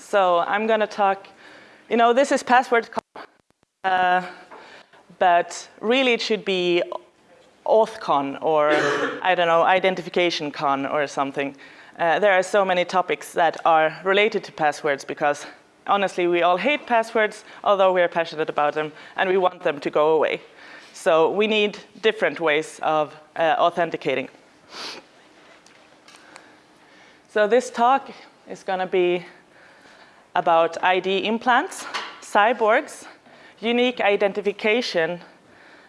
So I'm going to talk, you know, this is PasswordsCon, uh, but really it should be AuthCon or, I don't know, identification con or something. Uh, there are so many topics that are related to passwords because honestly, we all hate passwords, although we are passionate about them, and we want them to go away. So we need different ways of uh, authenticating. So this talk is going to be about ID implants, cyborgs, unique identification,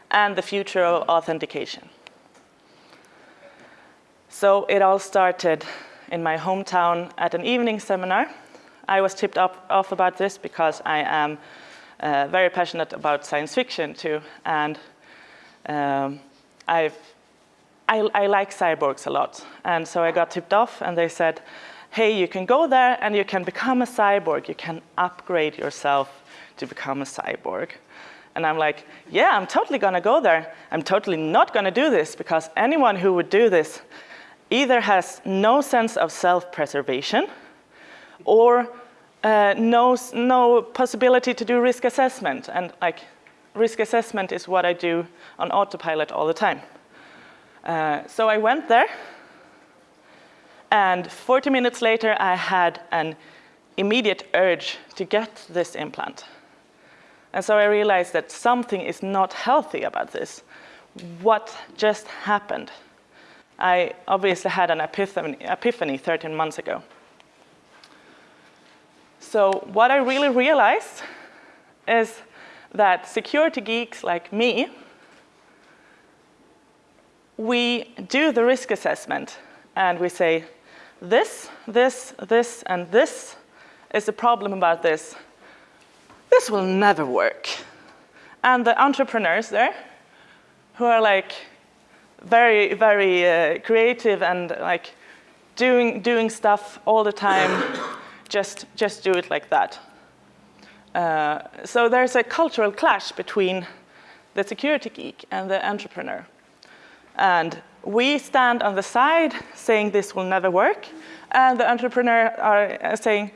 and the future of authentication. So it all started in my hometown at an evening seminar. I was tipped up, off about this because I am uh, very passionate about science fiction too, and um, I've, I, I like cyborgs a lot. And so I got tipped off and they said, hey, you can go there and you can become a cyborg. You can upgrade yourself to become a cyborg. And I'm like, yeah, I'm totally going to go there. I'm totally not going to do this because anyone who would do this either has no sense of self-preservation or uh, no, no possibility to do risk assessment. And like, risk assessment is what I do on autopilot all the time. Uh, so I went there and 40 minutes later, I had an immediate urge to get this implant. And so I realized that something is not healthy about this. What just happened? I obviously had an epiphany, epiphany 13 months ago. So what I really realized is that security geeks like me, we do the risk assessment and we say, this, this, this, and this is the problem about this. This will never work. And the entrepreneurs there, who are like very, very uh, creative and like doing, doing stuff all the time, just, just do it like that. Uh, so there's a cultural clash between the security geek and the entrepreneur. And we stand on the side saying this will never work, and the entrepreneur are uh, saying,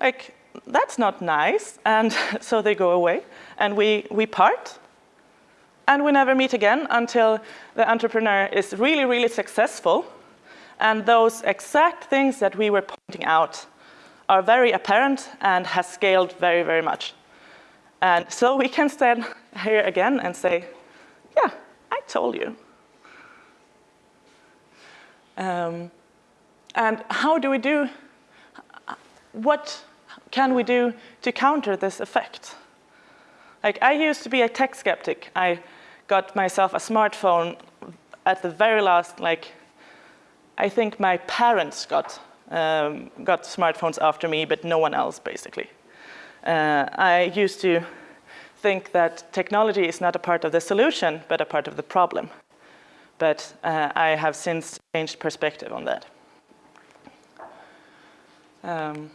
like, that's not nice, and so they go away, and we, we part, and we never meet again until the entrepreneur is really, really successful, and those exact things that we were pointing out are very apparent and has scaled very, very much. And so we can stand here again and say, yeah, I told you. Um, and how do we do, what can we do to counter this effect? Like I used to be a tech skeptic. I got myself a smartphone at the very last, like, I think my parents got, um, got smartphones after me, but no one else, basically. Uh, I used to think that technology is not a part of the solution, but a part of the problem but uh, I have since changed perspective on that. Um,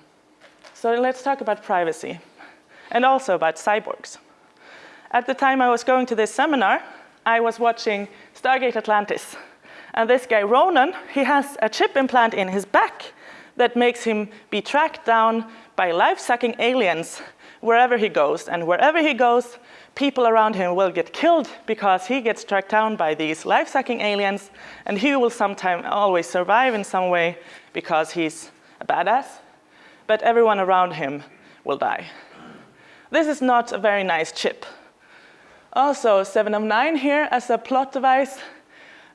so let's talk about privacy and also about cyborgs. At the time I was going to this seminar, I was watching Stargate Atlantis. And this guy, Ronon, he has a chip implant in his back that makes him be tracked down by life-sucking aliens wherever he goes. And wherever he goes, people around him will get killed because he gets tracked down by these life-sucking aliens and he will sometime always survive in some way because he's a badass, but everyone around him will die. This is not a very nice chip. Also, 7 of 9 here as a plot device,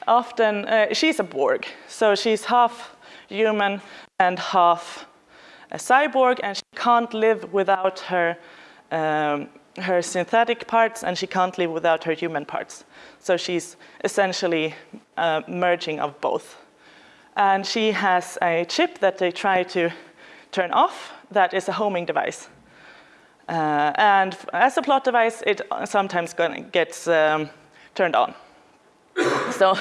often, uh, she's a Borg, so she's half human and half a cyborg, and she can't live without her um, her synthetic parts and she can't live without her human parts. So she's essentially uh, merging of both. And she has a chip that they try to turn off that is a homing device. Uh, and as a plot device, it sometimes gets um, turned on. so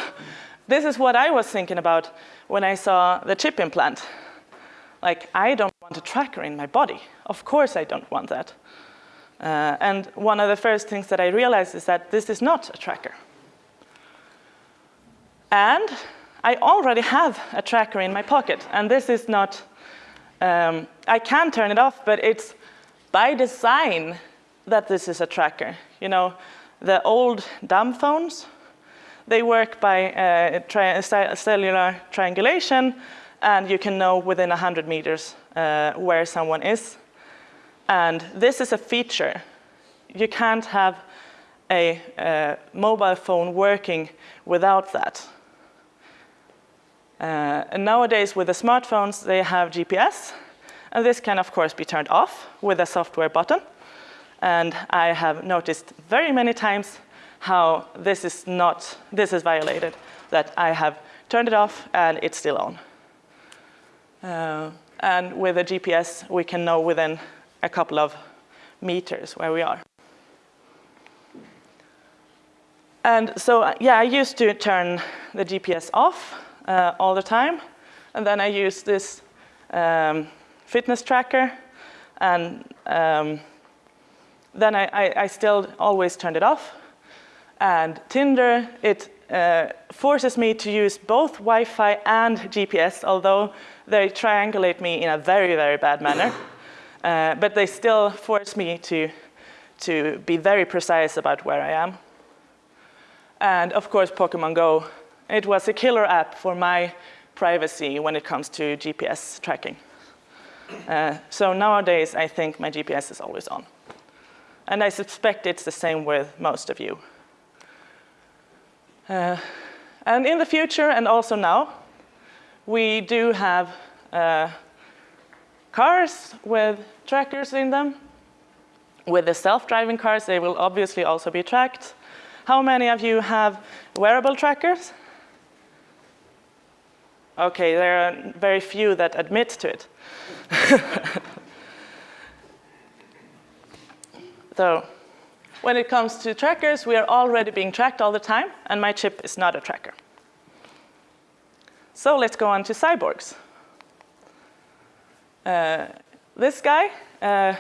this is what I was thinking about when I saw the chip implant. Like, I don't want a tracker in my body. Of course I don't want that. Uh, and one of the first things that I realized is that this is not a tracker. And I already have a tracker in my pocket, and this is not, Um, I can turn it off, but it's by design that this is a tracker. You know, the old dumb phones, they work by uh, tri cellular triangulation, and you can know within 100 meters uh, where someone is. And this is a feature. You can't have a, a mobile phone working without that. Uh, and nowadays with the smartphones, they have GPS. And this can, of course, be turned off with a software button. And I have noticed very many times how this is not, this is violated, that I have turned it off and it's still on. Uh, and with a GPS, we can know within a couple of meters where we are. And so, yeah, I used to turn the GPS off uh, all the time. And then I used this um, fitness tracker. And um, then I, I, I, still always turned it off. And Tinder, it uh, forces me to use both Wi-Fi and GPS, although they triangulate me in a very, very bad manner. Uh, but they still force me to, to be very precise about where I am. And of course, Pokemon Go. It was a killer app for my privacy when it comes to GPS tracking. Uh, so nowadays, I think my GPS is always on. And I suspect it's the same with most of you. Uh, and in the future, and also now, we do have uh, cars with trackers in them. With the self-driving cars, they will obviously also be tracked. How many of you have wearable trackers? Okay, there are very few that admit to it. so, when it comes to trackers, we are already being tracked all the time, and my chip is not a tracker. So let's go on to cyborgs. This guy, uh,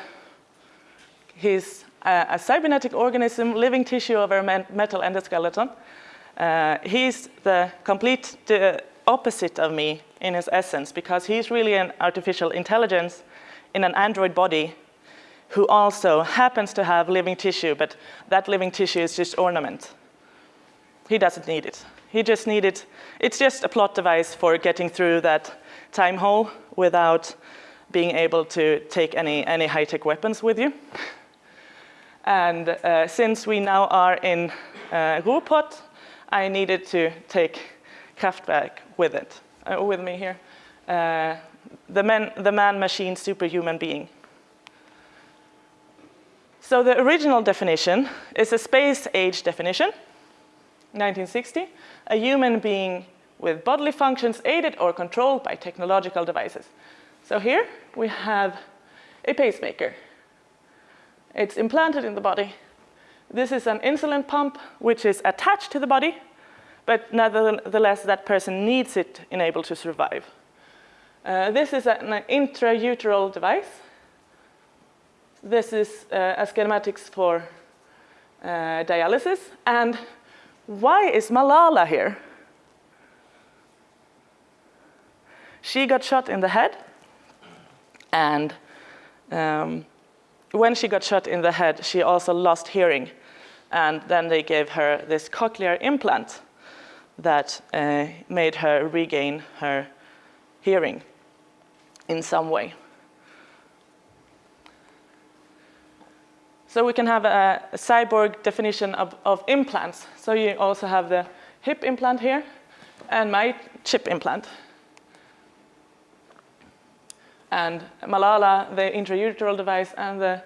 he's a cybernetic organism, living tissue of a metal endoskeleton. Uh, he's the complete the opposite of me in his essence because he's really an artificial intelligence in an android body who also happens to have living tissue, but that living tissue is just ornament. He doesn't need it. He just needed, it's just a plot device for getting through that time hole without being able to take any, any high-tech weapons with you. And uh, since we now are in uh, Ruhrpott, I needed to take Kraftwerk with it, uh, with me here. Uh, the, man, the man-machine superhuman being. So the original definition is a space-age definition, 1960, a human being with bodily functions aided or controlled by technological devices. So here we have a pacemaker. It's implanted in the body. This is an insulin pump which is attached to the body, but nevertheless that person needs it in able to survive. Uh, this is an intrauteral device. This is uh, a schematics for uh, dialysis. And why is Malala here? She got shot in the head and um, when she got shot in the head, she also lost hearing. And then they gave her this cochlear implant that uh, made her regain her hearing in some way. So we can have a, cyborg definition of, of, implants. So you also have the hip implant here and my chip implant. And Malala, the intrauteral device, and the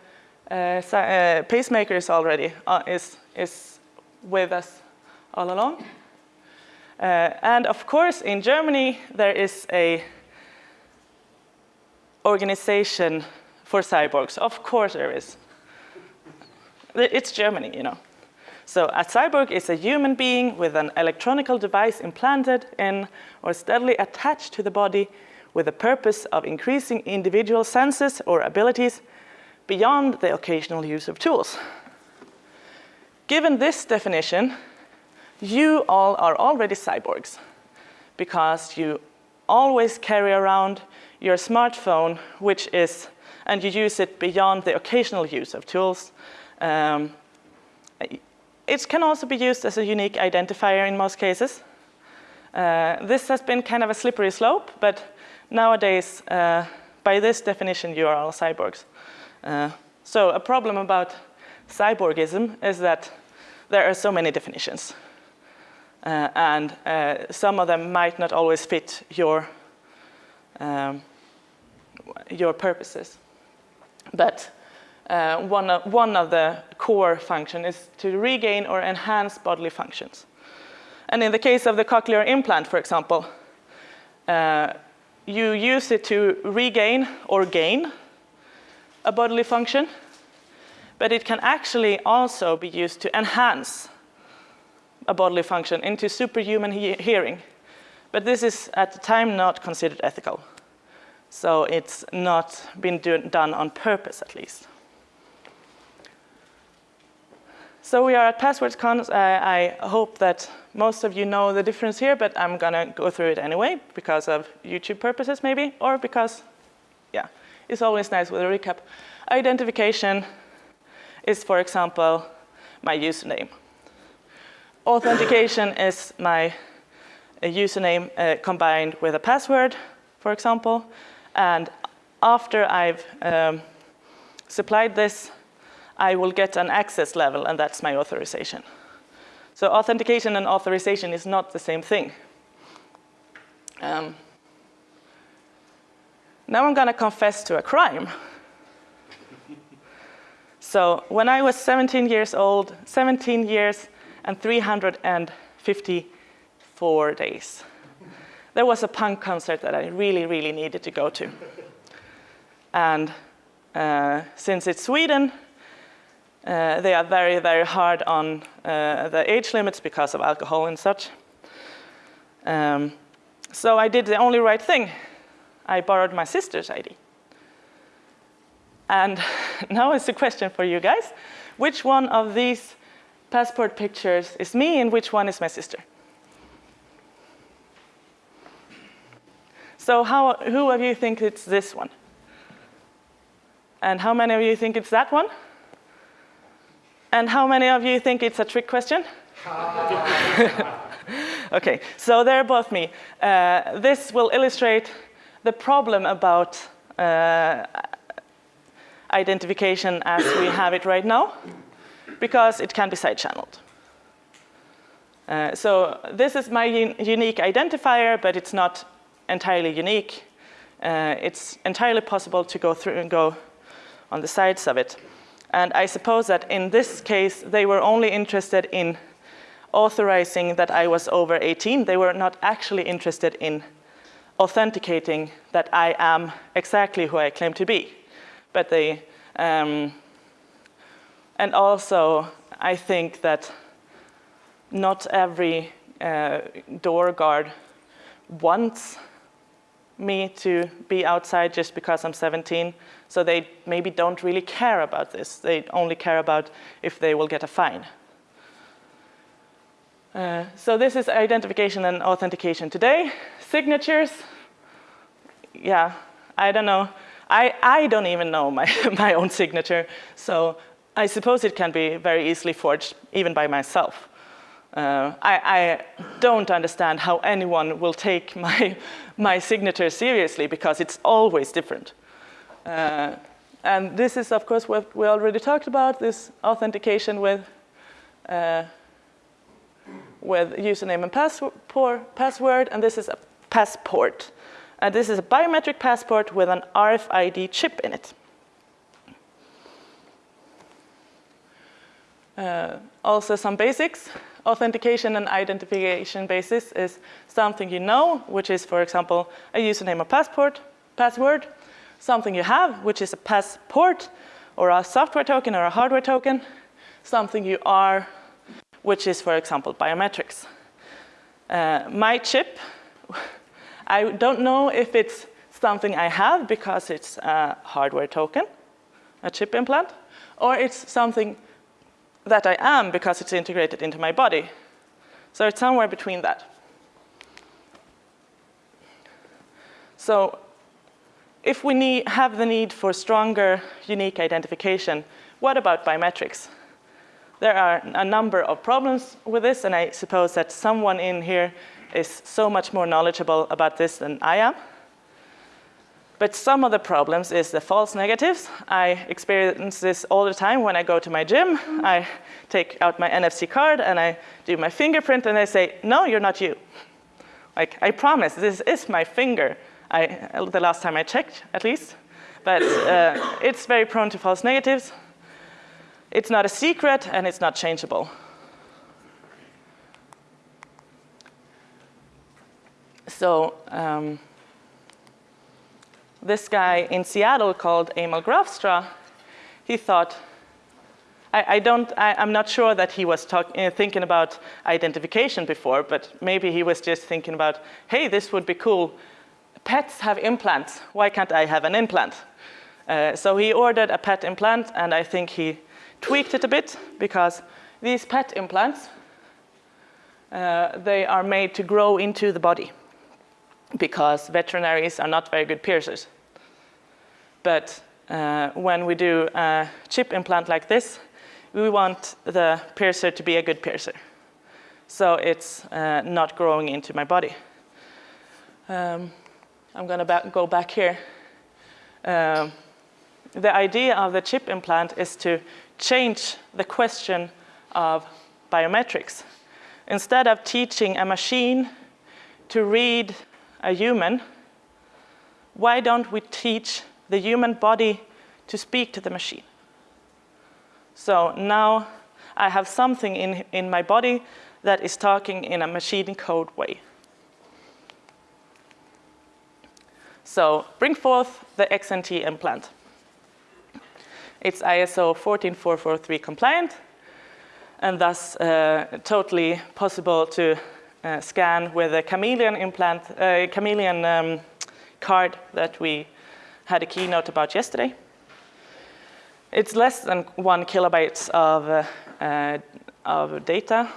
uh, uh, pacemaker is already uh, is, is with us all along. Uh, and of course, in Germany, there is a organization for cyborgs. Of course there is. It's Germany, you know. So a cyborg is a human being with an electronical device implanted in or steadily attached to the body with the purpose of increasing individual senses or abilities beyond the occasional use of tools. Given this definition, you all are already cyborgs because you always carry around your smartphone, which is, and you use it beyond the occasional use of tools. Um, it can also be used as a unique identifier in most cases. Uh, this has been kind of a slippery slope, but nowadays, uh, by this definition, you are all cyborgs. Uh, so a problem about cyborgism is that there are so many definitions. Uh, and uh, some of them might not always fit your, um, your purposes. But uh, one, of, one of the core functions is to regain or enhance bodily functions. And in the case of the cochlear implant, for example, uh, you use it to regain or gain a bodily function, but it can actually also be used to enhance a bodily function into superhuman he hearing. But this is at the time not considered ethical. So it's not been do done on purpose at least. So we are at PasswordsCon. I, I hope that most of you know the difference here, but I'm gonna go through it anyway because of YouTube purposes maybe, or because, yeah, it's always nice with a recap. Identification is, for example, my username. Authentication is my username uh, combined with a password, for example. And after I've um, supplied this, I will get an access level, and that's my authorization. So authentication and authorization is not the same thing. Um, now I'm going to confess to a crime. so when I was 17 years old, 17 years and 354 days, there was a punk concert that I really, really needed to go to. And uh, since it's Sweden, uh, they are very, very hard on uh, the age limits because of alcohol and such. Um, so I did the only right thing. I borrowed my sister's ID. And now is the question for you guys. Which one of these passport pictures is me and which one is my sister? So how, who of you think it's this one? And how many of you think it's that one? And how many of you think it's a trick question? okay, so they're both me. Uh, this will illustrate the problem about uh, identification as we have it right now, because it can be side-channeled. Uh, so this is my un unique identifier, but it's not entirely unique. Uh, it's entirely possible to go through and go on the sides of it. And I suppose that in this case, they were only interested in authorizing that I was over 18. They were not actually interested in authenticating that I am exactly who I claim to be. But they, um, and also I think that not every uh, door guard wants me to be outside just because I'm 17. So they maybe don't really care about this. They only care about if they will get a fine. Uh, so this is identification and authentication today. Signatures, yeah, I don't know. I, I don't even know my, my own signature. So I suppose it can be very easily forged even by myself. Uh, I, I, don't understand how anyone will take my, my signature seriously because it's always different. Uh, and this is, of course, what we already talked about, this authentication with, uh, with username and password, and this is a passport. And this is a biometric passport with an RFID chip in it. Uh, also some basics. Authentication and identification basis is something you know, which is, for example, a username or passport, password, something you have, which is a passport or a software token or a hardware token, something you are, which is, for example, biometrics. Uh, my chip, I don't know if it's something I have because it's a hardware token, a chip implant, or it's something that I am because it's integrated into my body. So it's somewhere between that. So if we need, have the need for stronger unique identification, what about biometrics? There are a number of problems with this, and I suppose that someone in here is so much more knowledgeable about this than I am. But some of the problems is the false negatives. I experience this all the time when I go to my gym. I take out my NFC card and I do my fingerprint and they say, no, you're not you. Like, I promise, this is my finger. I, the last time I checked, at least. But uh, it's very prone to false negatives. It's not a secret and it's not changeable. So um, this guy in Seattle called Amal Graafstra, he thought, I, I don't, I, am not sure that he was talk, uh, thinking about identification before, but maybe he was just thinking about, hey, this would be cool. Pets have implants. Why can't I have an implant? Uh, so he ordered a pet implant, and I think he tweaked it a bit because these pet implants, uh, they are made to grow into the body because veterinaries are not very good piercers. But uh, when we do a chip implant like this, we want the piercer to be a good piercer. So it's uh, not growing into my body. Um, I'm going to ba go back here. Um, the idea of the chip implant is to change the question of biometrics. Instead of teaching a machine to read a human, why don't we teach the human body to speak to the machine? So now I have something in, in my body that is talking in a machine code way. So bring forth the XNT implant. It's ISO 14443 compliant and thus uh, totally possible to uh, scan with a chameleon implant, uh, chameleon um, card that we had a keynote about yesterday. It's less than one kilobytes of, uh, uh of data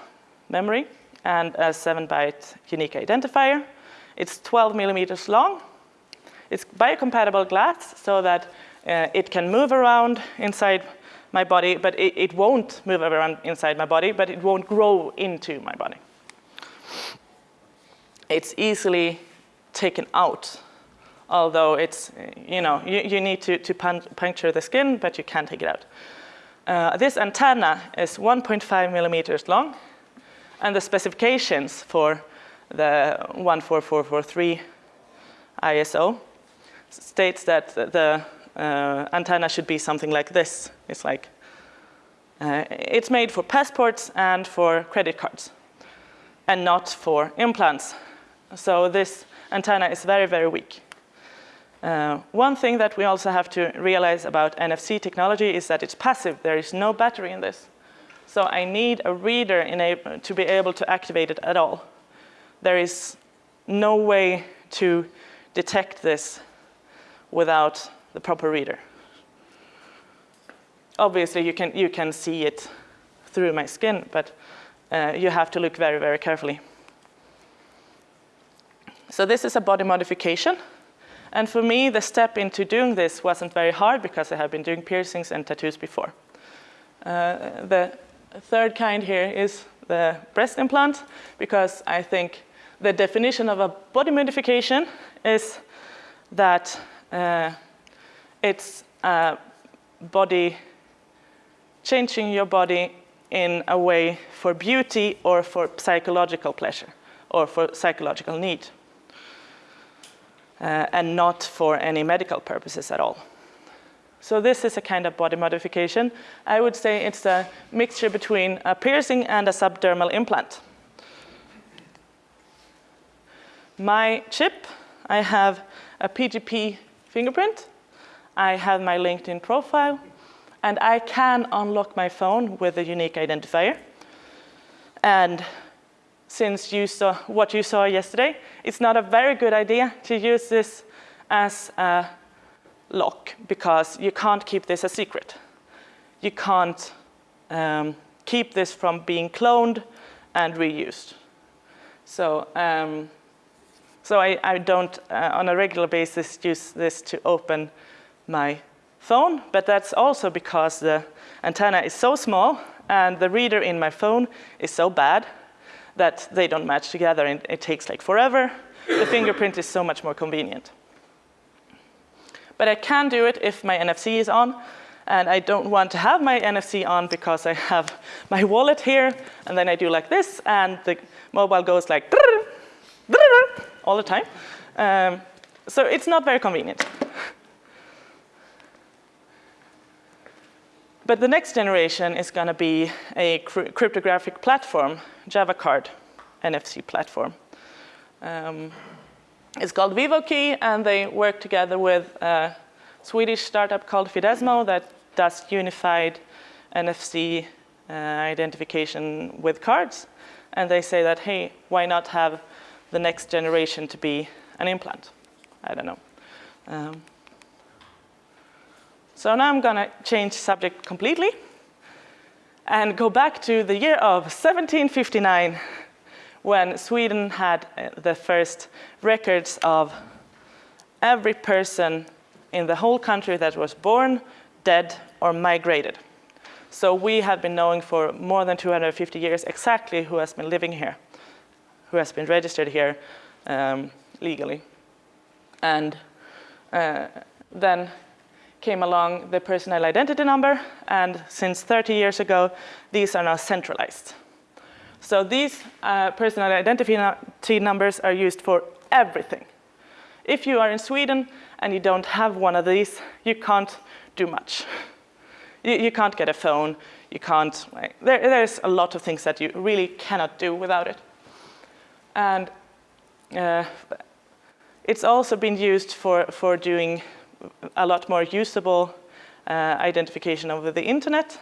memory and a seven byte unique identifier. It's 12 millimeters long. It's biocompatible glass so that uh, it can move around inside my body, but it, it won't move around inside my body, but it won't grow into my body. It's easily taken out, although it's, you know, you, you need to, to puncture the skin, but you can take it out. Uh, this antenna is 1.5 millimeters long, and the specifications for the 14443 ISO states that the uh, antenna should be something like this. It's like, uh, it's made for passports and for credit cards and not for implants. So this antenna is very, very weak. Uh, one thing that we also have to realize about NFC technology is that it's passive. There is no battery in this. So I need a reader to be able to activate it at all. There is no way to detect this without the proper reader. Obviously, you can, you can see it through my skin, but uh, you have to look very, very carefully. So this is a body modification. And for me, the step into doing this wasn't very hard because I have been doing piercings and tattoos before. Uh, the third kind here is the breast implant because I think the definition of a body modification is that uh, it's body, changing your body in a way for beauty or for psychological pleasure or for psychological need. Uh, and not for any medical purposes at all. So this is a kind of body modification. I would say it's a mixture between a piercing and a subdermal implant. My chip, I have a PGP fingerprint I have my LinkedIn profile, and I can unlock my phone with a unique identifier. And since you saw what you saw yesterday, it's not a very good idea to use this as a lock because you can't keep this a secret. You can't um, keep this from being cloned and reused. So, um, So I, I don't, uh, on a regular basis, use this to open my phone, but that's also because the antenna is so small and the reader in my phone is so bad that they don't match together and it takes like forever. The fingerprint is so much more convenient. But I can do it if my NFC is on and I don't want to have my NFC on because I have my wallet here and then I do like this and the mobile goes like all the time. Um, so it's not very convenient. But the next generation is going to be a cryptographic platform, Java card NFC platform. Um, it's called VivoKey, and they work together with a Swedish startup called Fidesmo that does unified NFC uh, identification with cards. And they say that, hey, why not have the next generation to be an implant? I don't know. Um, so now I'm going to change subject completely and go back to the year of 1759 when Sweden had uh, the first records of every person in the whole country that was born, dead, or migrated. So we have been knowing for more than 250 years exactly who has been living here, who has been registered here um, legally. And uh, then came along the personal identity number, and since 30 years ago, these are now centralized. So these uh, personal identity numbers are used for everything. If you are in Sweden and you don't have one of these, you can't do much. You, you can't get a phone, you can't, like, there, there's a lot of things that you really cannot do without it. And uh, it's also been used for, for doing a lot more usable uh, identification over the internet.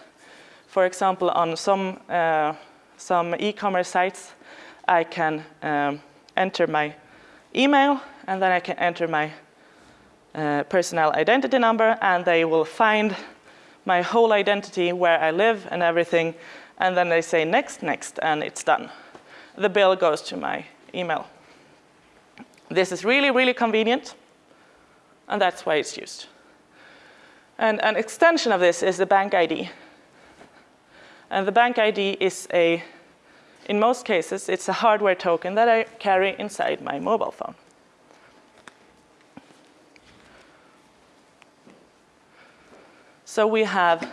For example, on some, uh, some e-commerce sites, I can um, enter my email and then I can enter my uh, personal identity number and they will find my whole identity, where I live and everything, and then they say next, next, and it's done. The bill goes to my email. This is really, really convenient and that's why it's used. And an extension of this is the bank ID. And the bank ID is a, in most cases, it's a hardware token that I carry inside my mobile phone. So we have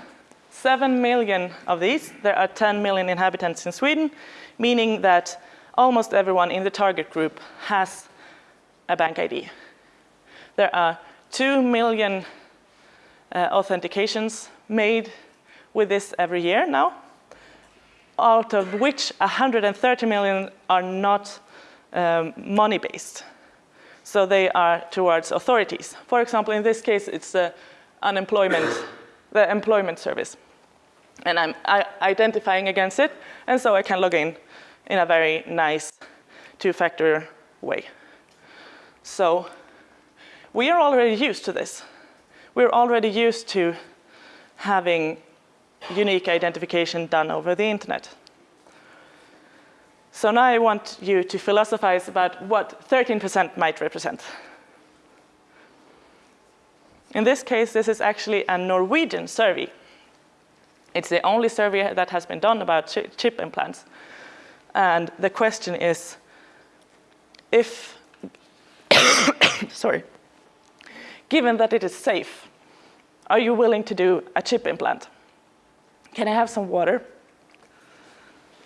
7 million of these. There are 10 million inhabitants in Sweden, meaning that almost everyone in the target group has a bank ID. There are 2 million uh, authentications made with this every year now, out of which 130 million are not um, money-based. So they are towards authorities. For example, in this case, it's the unemployment, the employment service. And I'm identifying against it, and so I can log in in a very nice two-factor way. So we are already used to this. We're already used to having unique identification done over the internet. So now I want you to philosophize about what 13% might represent. In this case, this is actually a Norwegian survey. It's the only survey that has been done about chip implants. And the question is, if, sorry, given that it is safe, are you willing to do a chip implant? Can I have some water?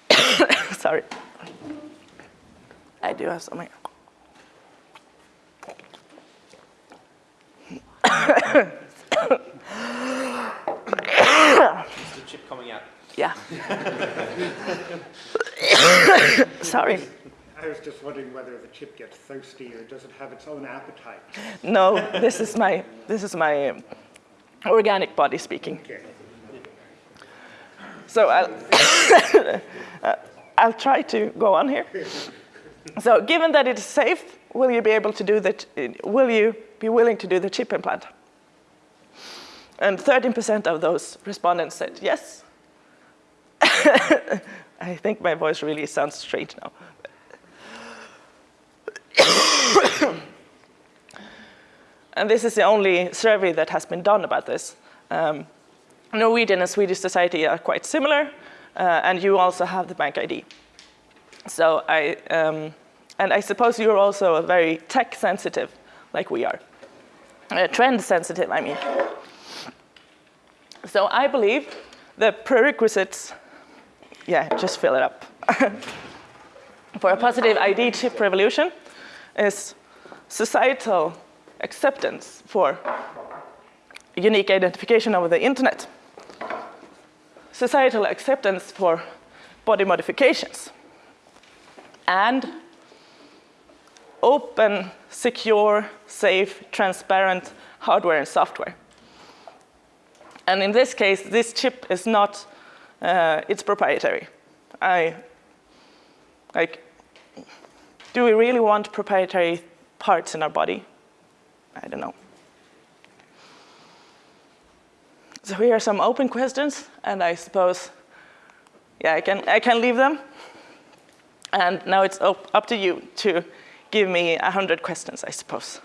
Sorry. I do have some here. Is the chip coming out? Yeah. Sorry. I was just wondering whether the chip gets thirsty or does it have its own appetite? No, this is my, this is my um, organic body speaking. Okay. So I'll, I'll try to go on here. So given that it's safe, will you be able to do the, will you be willing to do the chip implant? And 13% of those respondents said yes. I think my voice really sounds strange now. And this is the only survey that has been done about this. Um, Norwegian and Swedish society are quite similar, uh, and you also have the bank ID. So I, um, and I suppose you're also very tech sensitive, like we are. Uh, trend sensitive, I mean. So I believe the prerequisites, yeah, just fill it up. For a positive ID chip revolution is societal acceptance for unique identification over the internet, societal acceptance for body modifications, and open, secure, safe, transparent hardware and software. And in this case, this chip is not, uh, it's proprietary. I, like, do we really want proprietary parts in our body? I don't know. So here are some open questions, and I suppose, yeah, I can, I can leave them. And now it's up, up to you to give me 100 questions, I suppose.